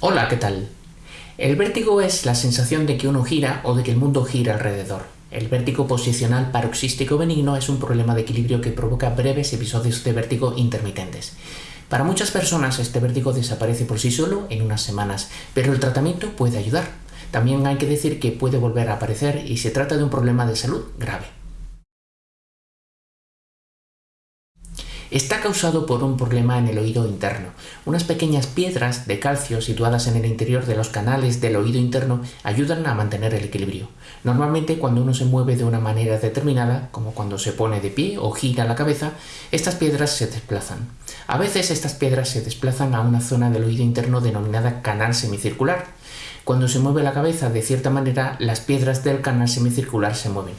Hola, ¿qué tal? El vértigo es la sensación de que uno gira o de que el mundo gira alrededor. El vértigo posicional paroxístico benigno es un problema de equilibrio que provoca breves episodios de vértigo intermitentes. Para muchas personas este vértigo desaparece por sí solo en unas semanas, pero el tratamiento puede ayudar. También hay que decir que puede volver a aparecer y se trata de un problema de salud grave. Está causado por un problema en el oído interno. Unas pequeñas piedras de calcio situadas en el interior de los canales del oído interno ayudan a mantener el equilibrio. Normalmente cuando uno se mueve de una manera determinada, como cuando se pone de pie o gira la cabeza, estas piedras se desplazan. A veces estas piedras se desplazan a una zona del oído interno denominada canal semicircular. Cuando se mueve la cabeza de cierta manera, las piedras del canal semicircular se mueven.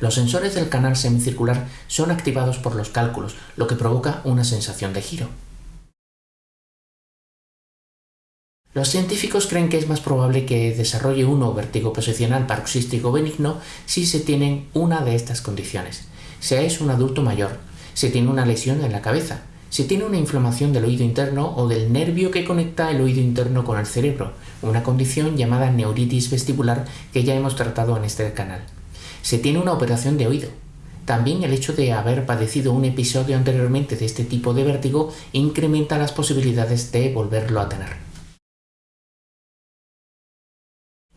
Los sensores del canal semicircular son activados por los cálculos, lo que provoca una sensación de giro. Los científicos creen que es más probable que desarrolle uno vértigo posicional paroxístico benigno si se tienen una de estas condiciones. Se es un adulto mayor, se tiene una lesión en la cabeza, se tiene una inflamación del oído interno o del nervio que conecta el oído interno con el cerebro, una condición llamada neuritis vestibular que ya hemos tratado en este canal se tiene una operación de oído. También el hecho de haber padecido un episodio anteriormente de este tipo de vértigo incrementa las posibilidades de volverlo a tener.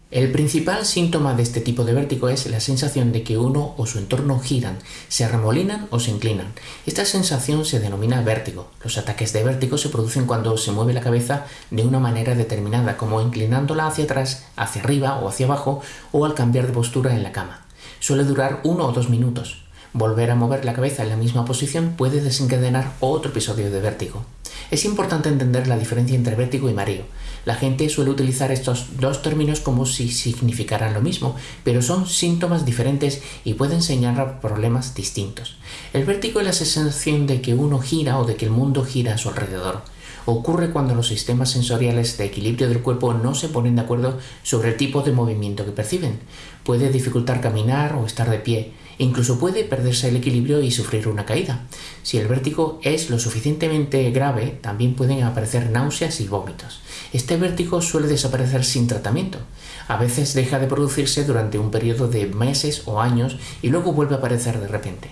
El principal síntoma de este tipo de vértigo es la sensación de que uno o su entorno giran, se arremolinan o se inclinan. Esta sensación se denomina vértigo. Los ataques de vértigo se producen cuando se mueve la cabeza de una manera determinada, como inclinándola hacia atrás, hacia arriba o hacia abajo, o al cambiar de postura en la cama. Suele durar uno o dos minutos. Volver a mover la cabeza en la misma posición puede desencadenar otro episodio de vértigo. Es importante entender la diferencia entre vértigo y mareo. La gente suele utilizar estos dos términos como si significaran lo mismo, pero son síntomas diferentes y pueden señalar problemas distintos. El vértigo es la sensación de que uno gira o de que el mundo gira a su alrededor ocurre cuando los sistemas sensoriales de equilibrio del cuerpo no se ponen de acuerdo sobre el tipo de movimiento que perciben. Puede dificultar caminar o estar de pie, incluso puede perderse el equilibrio y sufrir una caída. Si el vértigo es lo suficientemente grave, también pueden aparecer náuseas y vómitos. Este vértigo suele desaparecer sin tratamiento. A veces deja de producirse durante un periodo de meses o años y luego vuelve a aparecer de repente.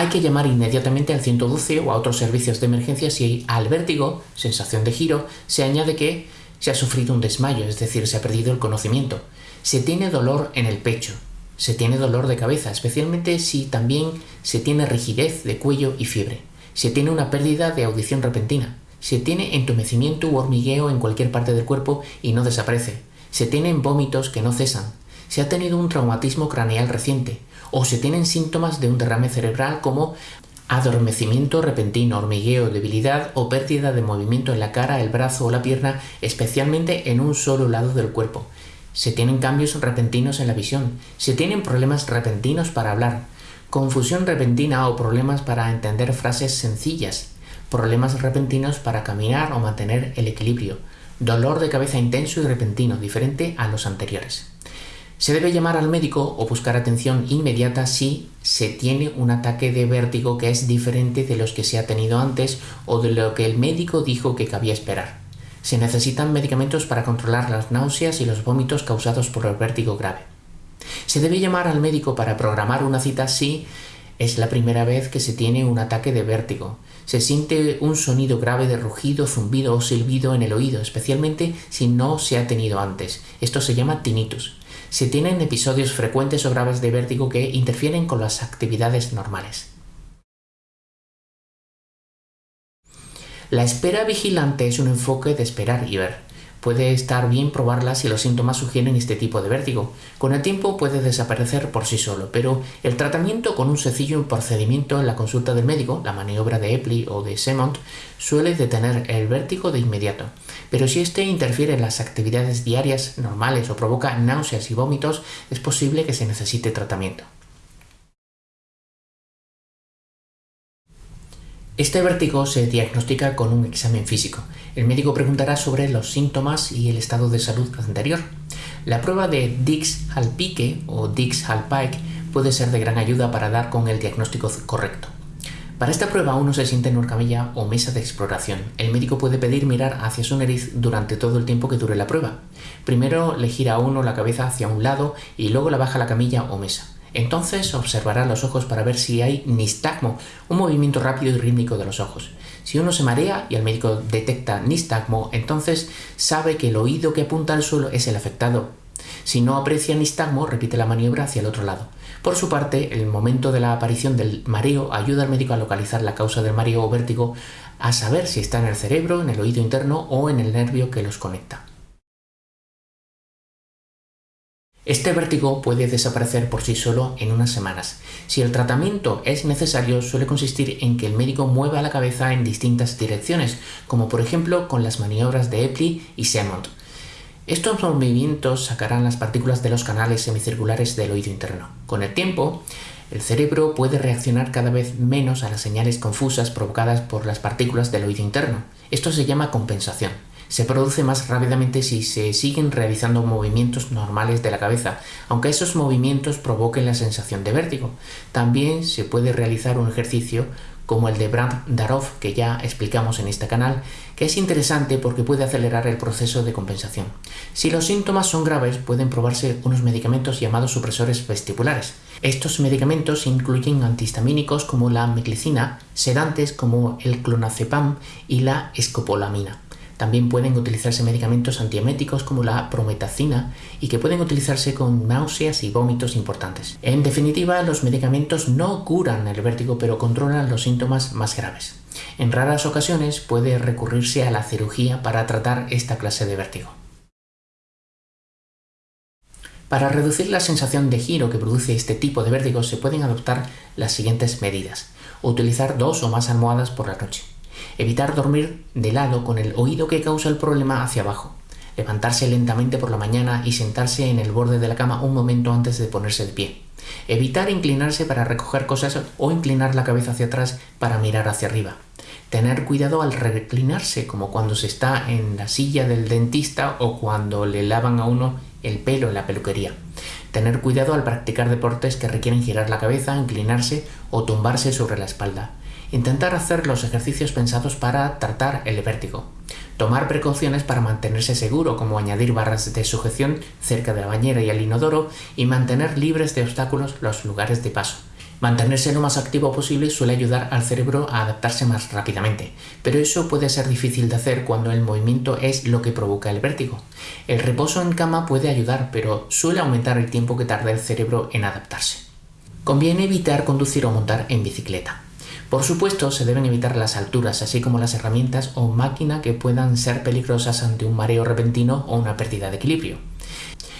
Hay que llamar inmediatamente al 112 o a otros servicios de emergencia si al vértigo, sensación de giro, se añade que se ha sufrido un desmayo, es decir, se ha perdido el conocimiento. Se tiene dolor en el pecho, se tiene dolor de cabeza, especialmente si también se tiene rigidez de cuello y fiebre. Se tiene una pérdida de audición repentina. Se tiene entumecimiento u hormigueo en cualquier parte del cuerpo y no desaparece. Se tienen vómitos que no cesan. Se ha tenido un traumatismo craneal reciente o se tienen síntomas de un derrame cerebral como adormecimiento repentino, hormigueo, debilidad o pérdida de movimiento en la cara, el brazo o la pierna, especialmente en un solo lado del cuerpo. Se tienen cambios repentinos en la visión, se tienen problemas repentinos para hablar, confusión repentina o problemas para entender frases sencillas, problemas repentinos para caminar o mantener el equilibrio, dolor de cabeza intenso y repentino, diferente a los anteriores. Se debe llamar al médico o buscar atención inmediata si se tiene un ataque de vértigo que es diferente de los que se ha tenido antes o de lo que el médico dijo que cabía esperar. Se necesitan medicamentos para controlar las náuseas y los vómitos causados por el vértigo grave. Se debe llamar al médico para programar una cita si es la primera vez que se tiene un ataque de vértigo. Se siente un sonido grave de rugido, zumbido o silbido en el oído, especialmente si no se ha tenido antes. Esto se llama tinnitus se tienen episodios frecuentes o graves de vértigo que interfieren con las actividades normales. La espera vigilante es un enfoque de esperar y ver. Puede estar bien probarla si los síntomas sugieren este tipo de vértigo. Con el tiempo puede desaparecer por sí solo, pero el tratamiento con un sencillo procedimiento en la consulta del médico, la maniobra de Epley o de Semont, suele detener el vértigo de inmediato. Pero si este interfiere en las actividades diarias normales o provoca náuseas y vómitos, es posible que se necesite tratamiento. Este vértigo se diagnostica con un examen físico. El médico preguntará sobre los síntomas y el estado de salud anterior. La prueba de Dix-Hallpike o Dix-Hallpike puede ser de gran ayuda para dar con el diagnóstico correcto. Para esta prueba uno se siente en una camilla o mesa de exploración. El médico puede pedir mirar hacia su nariz durante todo el tiempo que dure la prueba. Primero le gira a uno la cabeza hacia un lado y luego la baja la camilla o mesa. Entonces observará los ojos para ver si hay nistagmo, un movimiento rápido y rítmico de los ojos. Si uno se marea y el médico detecta nistagmo, entonces sabe que el oído que apunta al suelo es el afectado. Si no aprecia nistagmo, repite la maniobra hacia el otro lado. Por su parte, el momento de la aparición del mareo ayuda al médico a localizar la causa del mareo o vértigo, a saber si está en el cerebro, en el oído interno o en el nervio que los conecta. Este vértigo puede desaparecer por sí solo en unas semanas. Si el tratamiento es necesario, suele consistir en que el médico mueva la cabeza en distintas direcciones, como por ejemplo con las maniobras de Epley y Semont. Estos movimientos sacarán las partículas de los canales semicirculares del oído interno. Con el tiempo, el cerebro puede reaccionar cada vez menos a las señales confusas provocadas por las partículas del oído interno. Esto se llama compensación. Se produce más rápidamente si se siguen realizando movimientos normales de la cabeza, aunque esos movimientos provoquen la sensación de vértigo. También se puede realizar un ejercicio como el de Brandt Darov que ya explicamos en este canal, que es interesante porque puede acelerar el proceso de compensación. Si los síntomas son graves, pueden probarse unos medicamentos llamados supresores vestibulares. Estos medicamentos incluyen antihistamínicos como la meclicina, sedantes como el clonazepam y la escopolamina. También pueden utilizarse medicamentos antieméticos como la prometacina y que pueden utilizarse con náuseas y vómitos importantes. En definitiva, los medicamentos no curan el vértigo pero controlan los síntomas más graves. En raras ocasiones puede recurrirse a la cirugía para tratar esta clase de vértigo. Para reducir la sensación de giro que produce este tipo de vértigo se pueden adoptar las siguientes medidas. Utilizar dos o más almohadas por la noche. Evitar dormir de lado con el oído que causa el problema hacia abajo. Levantarse lentamente por la mañana y sentarse en el borde de la cama un momento antes de ponerse de pie. Evitar inclinarse para recoger cosas o inclinar la cabeza hacia atrás para mirar hacia arriba. Tener cuidado al reclinarse, como cuando se está en la silla del dentista o cuando le lavan a uno el pelo en la peluquería. Tener cuidado al practicar deportes que requieren girar la cabeza, inclinarse o tumbarse sobre la espalda. Intentar hacer los ejercicios pensados para tratar el vértigo. Tomar precauciones para mantenerse seguro, como añadir barras de sujeción cerca de la bañera y el inodoro y mantener libres de obstáculos los lugares de paso. Mantenerse lo más activo posible suele ayudar al cerebro a adaptarse más rápidamente, pero eso puede ser difícil de hacer cuando el movimiento es lo que provoca el vértigo. El reposo en cama puede ayudar, pero suele aumentar el tiempo que tarda el cerebro en adaptarse. Conviene evitar conducir o montar en bicicleta. Por supuesto, se deben evitar las alturas, así como las herramientas o máquina que puedan ser peligrosas ante un mareo repentino o una pérdida de equilibrio.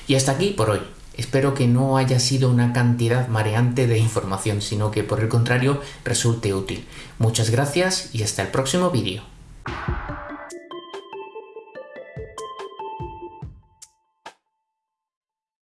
Y hasta aquí por hoy. Espero que no haya sido una cantidad mareante de información, sino que por el contrario resulte útil. Muchas gracias y hasta el próximo vídeo.